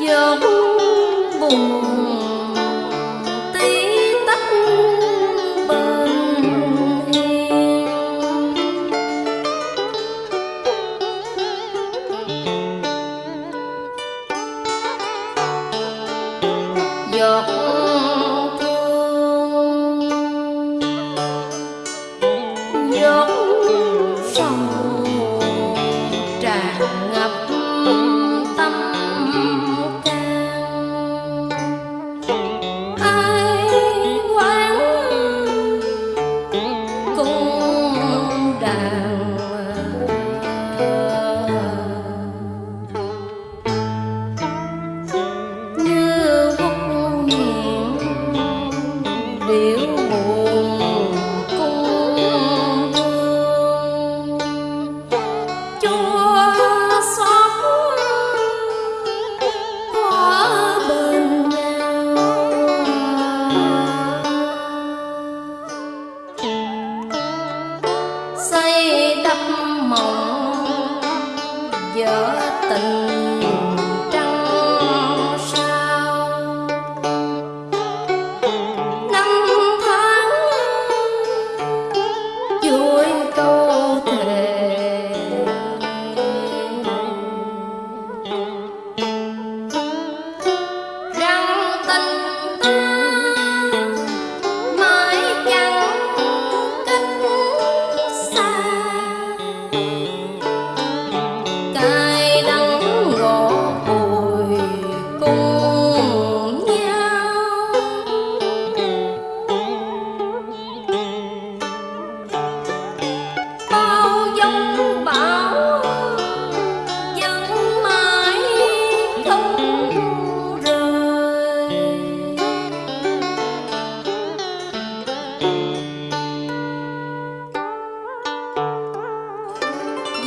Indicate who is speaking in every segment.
Speaker 1: giọt buồn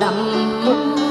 Speaker 1: đậm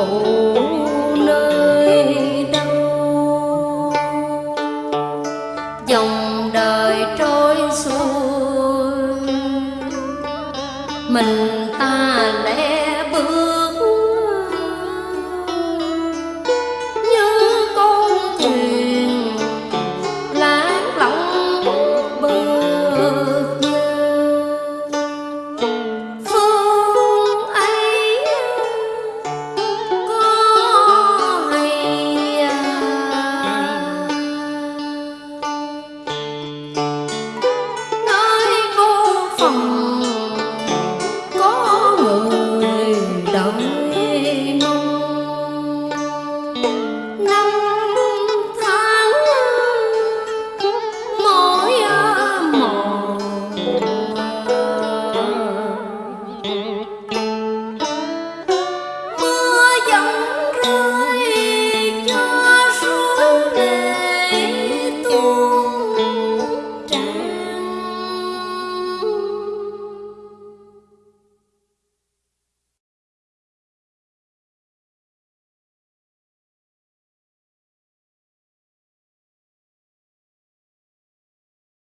Speaker 1: go